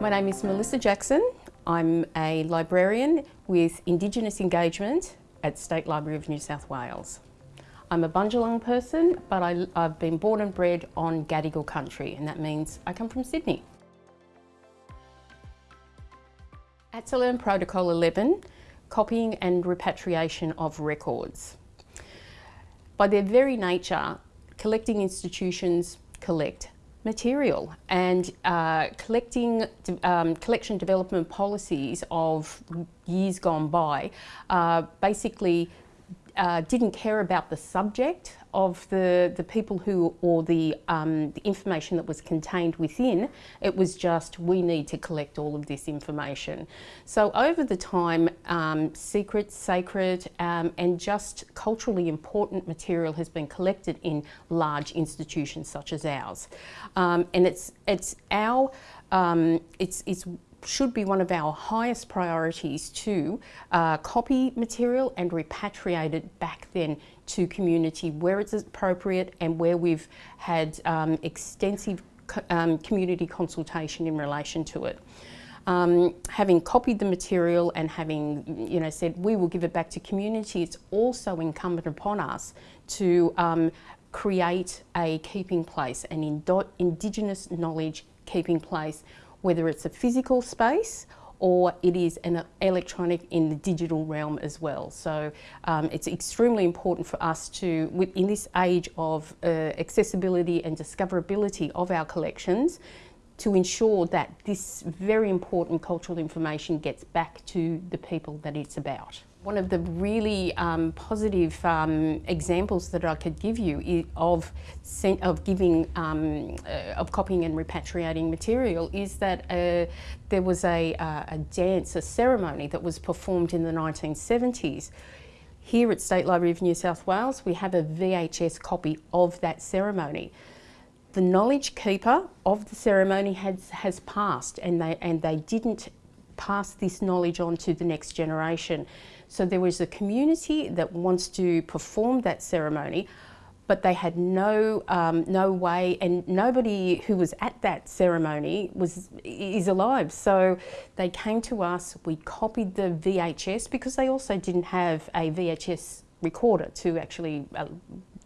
My name is Melissa Jackson. I'm a librarian with Indigenous engagement at State Library of New South Wales. I'm a Bundjalung person, but I, have been born and bred on Gadigal country, and that means I come from Sydney. ATSA Protocol 11, copying and repatriation of records. By their very nature, collecting institutions collect material and uh, collecting um, collection development policies of years gone by uh, basically uh, didn't care about the subject of the, the people who, or the, um, the information that was contained within, it was just we need to collect all of this information. So over the time, um, secret, sacred um, and just culturally important material has been collected in large institutions such as ours. Um, and it's, it's our, um, it's, it's should be one of our highest priorities to uh, copy material and repatriate it back then to community where it's appropriate and where we've had um, extensive um, community consultation in relation to it. Um, having copied the material and having you know said we will give it back to community, it's also incumbent upon us to um, create a keeping place, an Indigenous knowledge keeping place whether it's a physical space or it is an electronic in the digital realm as well. So um, it's extremely important for us to, in this age of uh, accessibility and discoverability of our collections, to ensure that this very important cultural information gets back to the people that it's about. One of the really um, positive um, examples that I could give you of of giving um, uh, of copying and repatriating material is that uh, there was a, uh, a dance, a ceremony that was performed in the 1970s. Here at State Library of New South Wales, we have a VHS copy of that ceremony the knowledge keeper of the ceremony has, has passed and they, and they didn't pass this knowledge on to the next generation. So there was a community that wants to perform that ceremony, but they had no um, no way, and nobody who was at that ceremony was is alive. So they came to us. We copied the VHS because they also didn't have a VHS recorder to actually uh,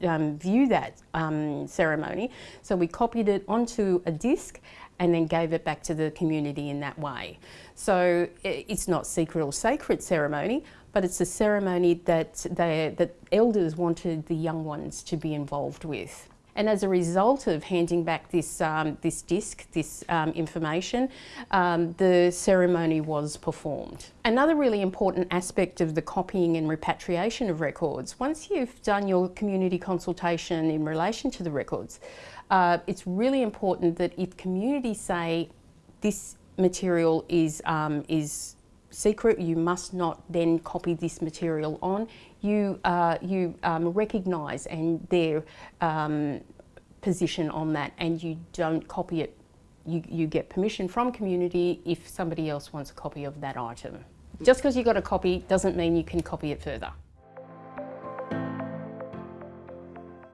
um, view that um, ceremony. So we copied it onto a disc and then gave it back to the community in that way. So it's not secret or sacred ceremony, but it's a ceremony that, they, that elders wanted the young ones to be involved with. And as a result of handing back this, um, this disc, this um, information, um, the ceremony was performed. Another really important aspect of the copying and repatriation of records, once you've done your community consultation in relation to the records, uh, it's really important that if communities say this material is, um, is secret, you must not then copy this material on. You, uh, you um, recognise and their um, position on that and you don't copy it. You, you get permission from community if somebody else wants a copy of that item. Just because you got a copy doesn't mean you can copy it further.